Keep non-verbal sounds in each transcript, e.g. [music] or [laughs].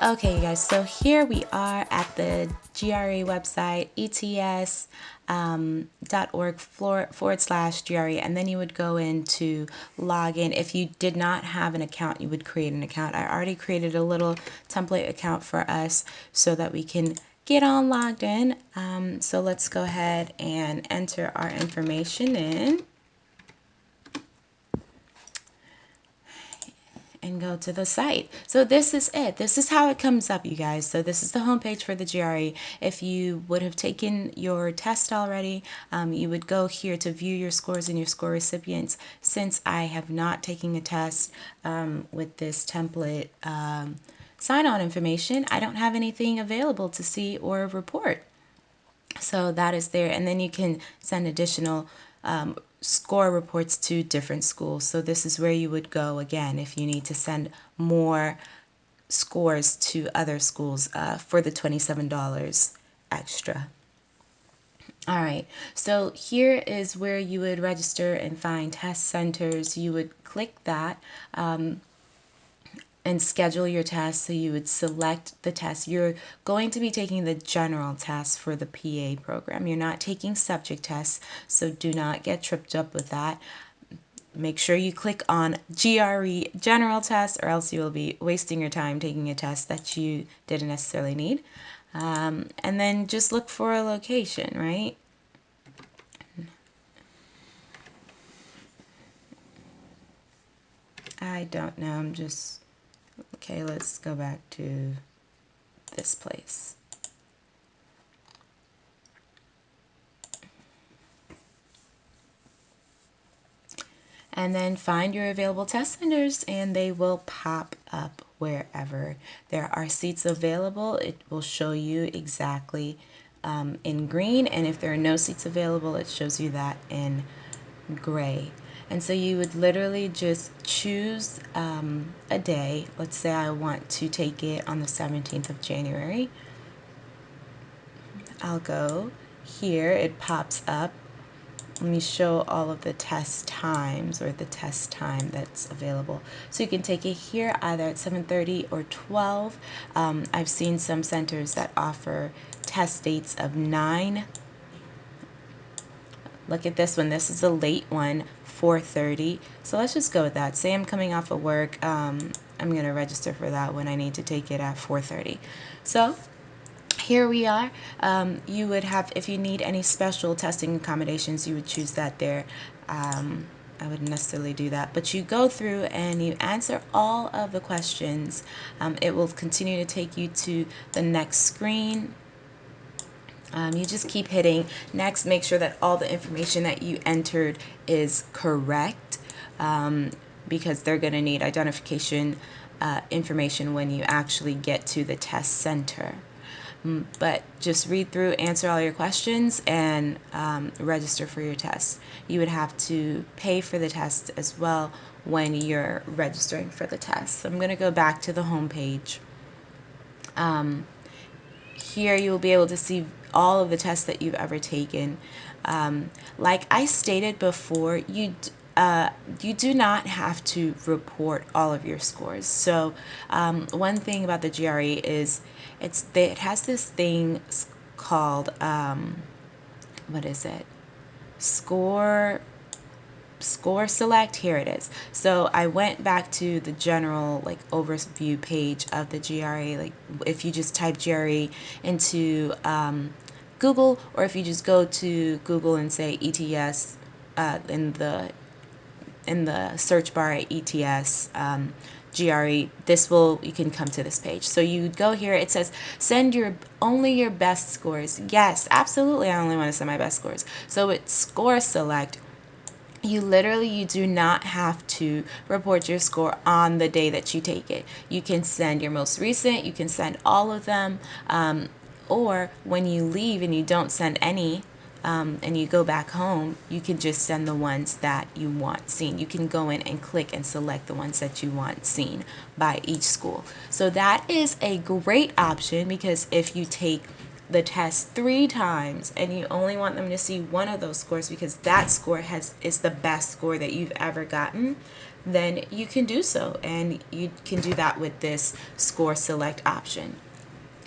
Okay, you guys, so here we are at the GRE website, ets.org um, forward slash GRE, and then you would go in to log in. If you did not have an account, you would create an account. I already created a little template account for us so that we can get on logged in. Um, so let's go ahead and enter our information in. And go to the site. So this is it. This is how it comes up, you guys. So this is the homepage for the GRE. If you would have taken your test already, um, you would go here to view your scores and your score recipients. Since I have not taken a test um, with this template um, sign-on information, I don't have anything available to see or report. So that is there. And then you can send additional um, score reports to different schools. So this is where you would go again if you need to send more scores to other schools uh, for the $27 extra. All right, so here is where you would register and find test centers. You would click that. Um, and schedule your test. So you would select the test. You're going to be taking the general test for the PA program. You're not taking subject tests, so do not get tripped up with that. Make sure you click on GRE general test or else you will be wasting your time taking a test that you didn't necessarily need. Um, and then just look for a location, right? I don't know, I'm just Okay, let's go back to this place. And then find your available test centers and they will pop up wherever there are seats available. It will show you exactly um, in green and if there are no seats available it shows you that in gray. And so you would literally just choose um, a day. Let's say I want to take it on the 17th of January. I'll go here, it pops up. Let me show all of the test times or the test time that's available. So you can take it here either at 7.30 or 12. Um, I've seen some centers that offer test dates of 9 Look at this one. This is a late one, 4.30. So let's just go with that. Say I'm coming off of work. Um, I'm going to register for that when I need to take it at 4.30. So here we are. Um, you would have, if you need any special testing accommodations, you would choose that there. Um, I wouldn't necessarily do that, but you go through and you answer all of the questions. Um, it will continue to take you to the next screen um, you just keep hitting next, make sure that all the information that you entered is correct um, because they're going to need identification uh, information when you actually get to the test center. Mm, but just read through, answer all your questions, and um, register for your test. You would have to pay for the test as well when you're registering for the test. So I'm going to go back to the home page. Um, here you will be able to see all of the tests that you've ever taken. Um, like I stated before, you uh, you do not have to report all of your scores. So um, one thing about the GRE is it's it has this thing called um, what is it? Score score select here it is so I went back to the general like overview page of the GRE like if you just type GRE into um, Google or if you just go to Google and say ETS uh, in the in the search bar at ETS um, GRE, this will, you can come to this page. So you go here, it says send your, only your best scores. Yes, absolutely, I only want to send my best scores. So it's score select you literally you do not have to report your score on the day that you take it. You can send your most recent you can send all of them um, or when you leave and you don't send any um, and you go back home you can just send the ones that you want seen. You can go in and click and select the ones that you want seen by each school. So that is a great option because if you take the test three times and you only want them to see one of those scores because that score has is the best score that you've ever gotten, then you can do so and you can do that with this score select option.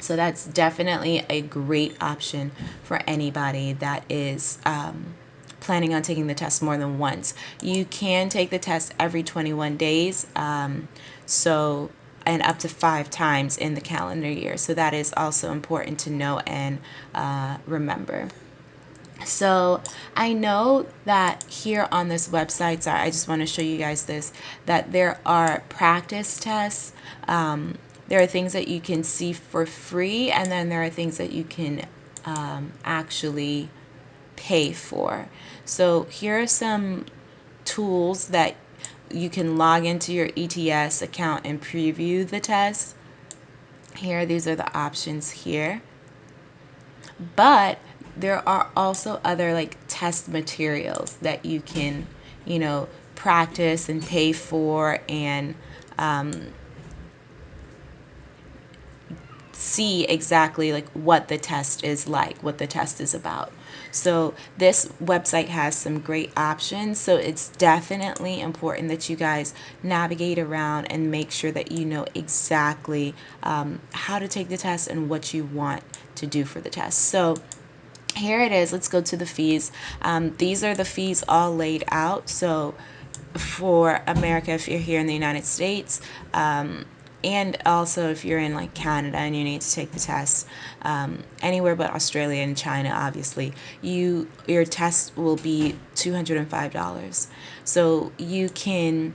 So that's definitely a great option for anybody that is um, planning on taking the test more than once. You can take the test every 21 days. Um, so and up to five times in the calendar year. So that is also important to know and uh, remember. So I know that here on this website, sorry, I just want to show you guys this, that there are practice tests. Um, there are things that you can see for free, and then there are things that you can um, actually pay for. So here are some tools that you can log into your ETS account and preview the test. Here, these are the options here. But there are also other like test materials that you can, you know, practice and pay for and um, see exactly like what the test is like, what the test is about. So this website has some great options. So it's definitely important that you guys navigate around and make sure that you know exactly um, how to take the test and what you want to do for the test. So here it is. Let's go to the fees. Um, these are the fees all laid out. So for America, if you're here in the United States, um, and also if you're in like Canada and you need to take the test um, anywhere but Australia and China obviously you your test will be $205 so you can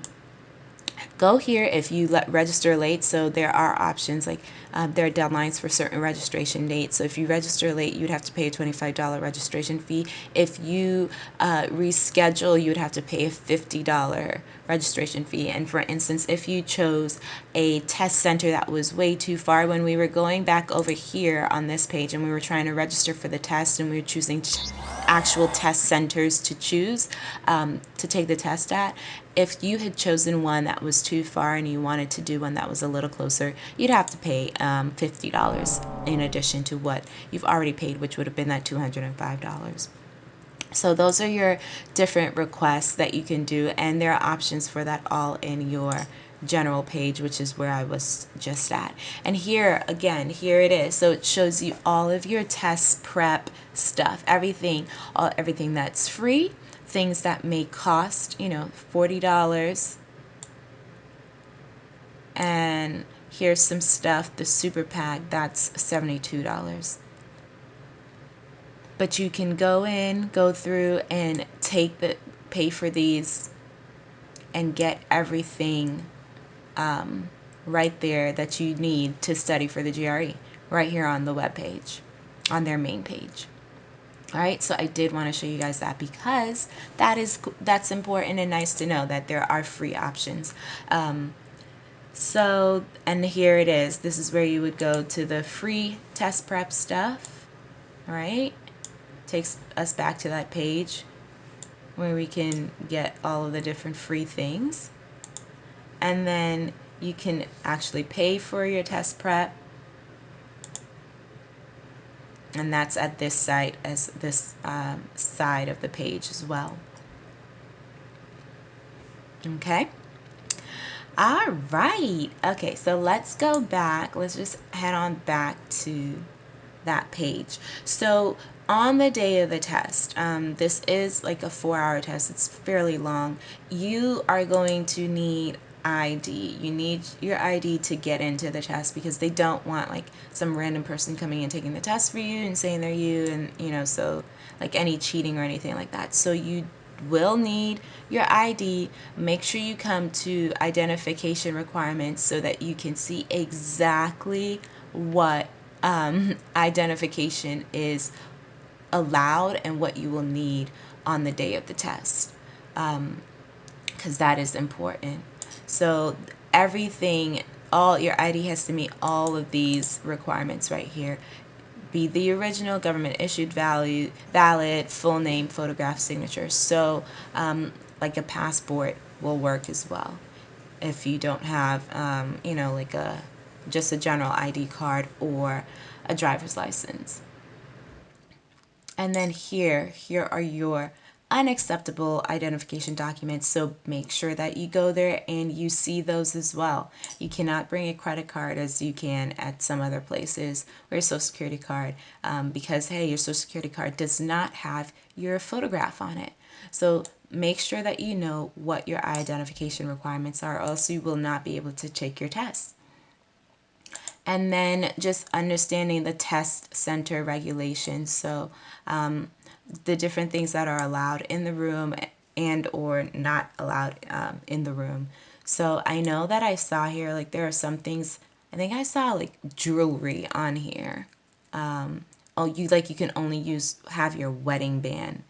go here if you let register late. So there are options like um, there are deadlines for certain registration dates. So if you register late you'd have to pay a $25 registration fee. If you uh, reschedule you would have to pay a $50 registration fee. And for instance if you chose a test center that was way too far when we were going back over here on this page and we were trying to register for the test and we were choosing actual test centers to choose um, to take the test at if you had chosen one that was too far and you wanted to do one that was a little closer, you'd have to pay um, $50 in addition to what you've already paid, which would have been that $205. So those are your different requests that you can do, and there are options for that all in your general page, which is where I was just at. And here, again, here it is. So it shows you all of your test prep stuff, everything, all, everything that's free, things that may cost, you know, $40. And here's some stuff, the super pack, that's $72. But you can go in, go through and take the, pay for these and get everything um, right there that you need to study for the GRE right here on the web page, on their main page. All right, so I did want to show you guys that because that is that's important and nice to know that there are free options. Um, so, and here it is. This is where you would go to the free test prep stuff. All right, takes us back to that page where we can get all of the different free things. And then you can actually pay for your test prep and that's at this site as this um, side of the page as well. Okay. All right. Okay, so let's go back. Let's just head on back to that page. So on the day of the test, um, this is like a four hour test. It's fairly long. You are going to need ID. You need your ID to get into the test because they don't want like some random person coming and taking the test for you and saying they're you and you know so like any cheating or anything like that. So you will need your ID. Make sure you come to identification requirements so that you can see exactly what um, [laughs] identification is allowed and what you will need on the day of the test because um, that is important. So everything, all your ID has to meet all of these requirements right here. Be the original government issued value, valid, full name, photograph, signature. So um, like a passport will work as well. If you don't have, um, you know, like a just a general ID card or a driver's license. And then here, here are your unacceptable identification documents. So make sure that you go there and you see those as well. You cannot bring a credit card as you can at some other places or your social security card um, because, hey, your social security card does not have your photograph on it. So make sure that you know what your identification requirements are, else you will not be able to take your test. And then just understanding the test center regulations. So um, the different things that are allowed in the room and or not allowed um, in the room. So I know that I saw here, like there are some things, I think I saw like jewelry on here. Um, oh, you like you can only use, have your wedding band.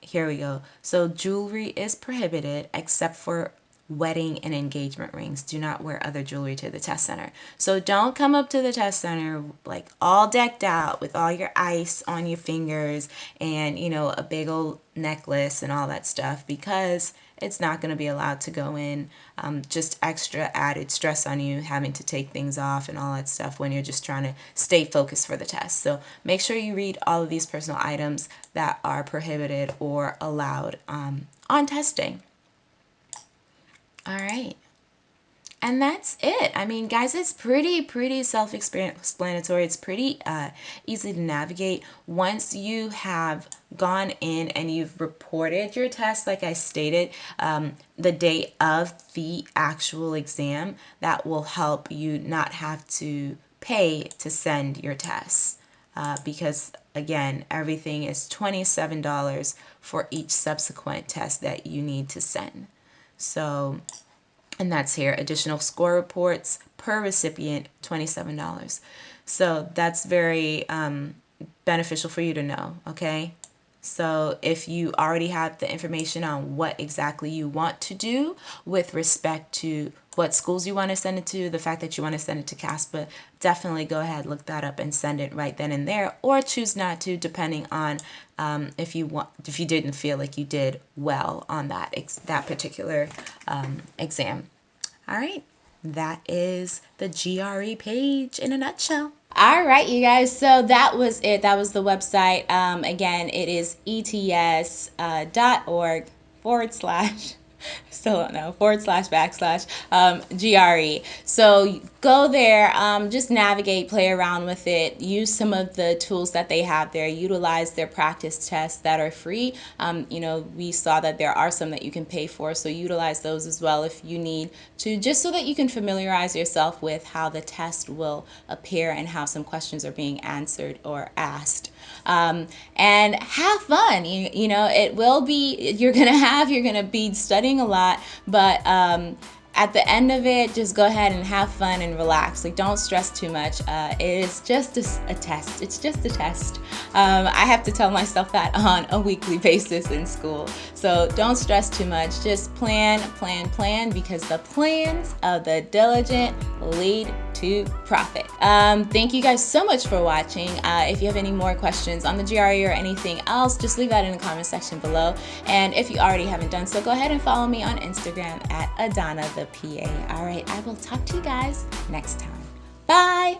Here we go. So jewelry is prohibited except for wedding and engagement rings. Do not wear other jewelry to the test center. So don't come up to the test center like all decked out with all your ice on your fingers and, you know, a big old necklace and all that stuff because it's not going to be allowed to go in. Um, just extra added stress on you having to take things off and all that stuff when you're just trying to stay focused for the test. So make sure you read all of these personal items that are prohibited or allowed um, on testing. All right. And that's it. I mean, guys, it's pretty, pretty self-explanatory. It's pretty uh, easy to navigate. Once you have gone in and you've reported your test, like I stated, um, the day of the actual exam, that will help you not have to pay to send your tests. Uh, because again, everything is $27 for each subsequent test that you need to send. So, and that's here, additional score reports per recipient, $27. So that's very um, beneficial for you to know, okay? So if you already have the information on what exactly you want to do with respect to what schools you want to send it to, the fact that you want to send it to CASPA, definitely go ahead, look that up and send it right then and there, or choose not to, depending on um, if you want, if you didn't feel like you did well on that that particular um, exam. All right, that is the GRE page in a nutshell. All right, you guys. So that was it. That was the website. Um, again, it is ets.org uh, forward slash [laughs] still don't know, forward slash backslash um, GRE. So go there, um, just navigate, play around with it, use some of the tools that they have there, utilize their practice tests that are free. Um, you know, we saw that there are some that you can pay for, so utilize those as well if you need to, just so that you can familiarize yourself with how the test will appear and how some questions are being answered or asked. Um, and have fun. You, you know, it will be, you're to [laughs] have, you're to be studying a lot, but um, at the end of it, just go ahead and have fun and relax. Like, don't stress too much. Uh, it is just a, a, test. It's just a test. Um, I have to tell myself that [laughs] on a weekly basis in school. So don't stress too much. Just plan, plan, plan, because the plans of the diligent lead to profit. Um, thank you guys so much for watching. Uh, if you have any more questions on the GRE or anything else, just leave that in the comment section below. And if you already haven't done so, go ahead and follow me on Instagram at Adana the PA. All right, I will talk to you guys next time. Bye.